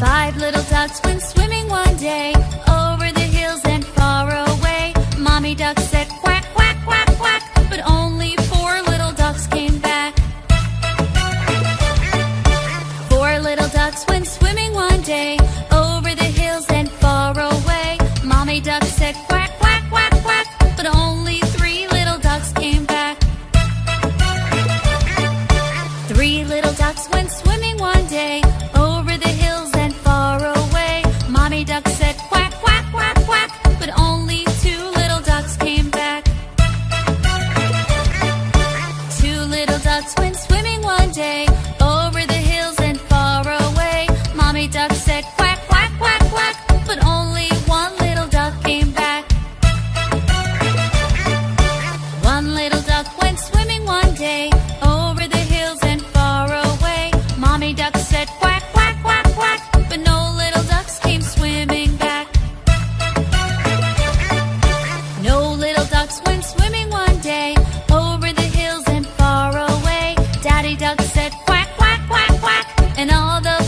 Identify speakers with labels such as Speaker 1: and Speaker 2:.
Speaker 1: Five little ducks went swimming one day over the hills and far away. Mommy duck said quack, quack, quack, quack, but only four little ducks came back. Four little ducks went swimming one day over the hills and far away. Mommy duck said quack, quack, quack, quack, but only three little ducks came back. Three little ducks went swimming. said quack, quack, quack, quack, but only two little ducks came back. Two little ducks went swimming one day over the hills and far away. Mommy duck said quack, quack, quack, quack, but only one little duck came back. One little duck went swimming one day duck said quack, quack, quack, quack, and all the